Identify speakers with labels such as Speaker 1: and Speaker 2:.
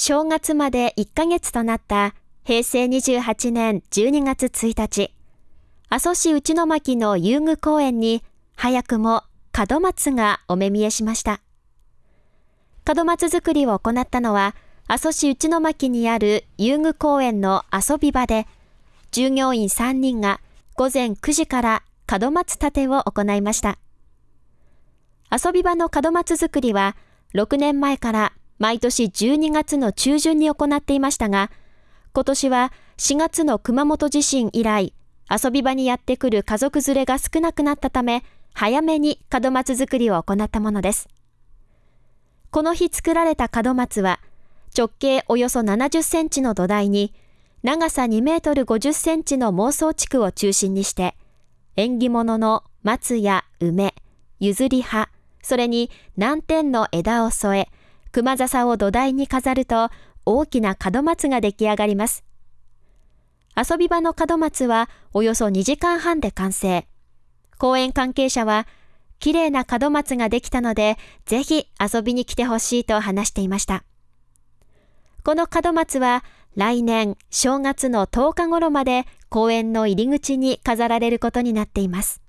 Speaker 1: 正月まで1ヶ月となった平成28年12月1日、阿蘇市内巻の遊具公園に早くも門松がお目見えしました。門松作りを行ったのは、阿蘇市内巻にある遊具公園の遊び場で、従業員3人が午前9時から門松立てを行いました。遊び場の門松作りは、6年前から毎年12月の中旬に行っていましたが、今年は4月の熊本地震以来、遊び場にやってくる家族連れが少なくなったため、早めに門松作りを行ったものです。この日作られた門松は、直径およそ70センチの土台に、長さ2メートル50センチの妄想地区を中心にして、縁起物の松や梅、譲り葉、それに南天の枝を添え、熊笹を土台に飾ると大きな門松が出来上がります。遊び場の門松はおよそ2時間半で完成。公園関係者は、綺麗な門松ができたので、ぜひ遊びに来てほしいと話していました。この門松は来年正月の10日頃まで公園の入り口に飾られることになっています。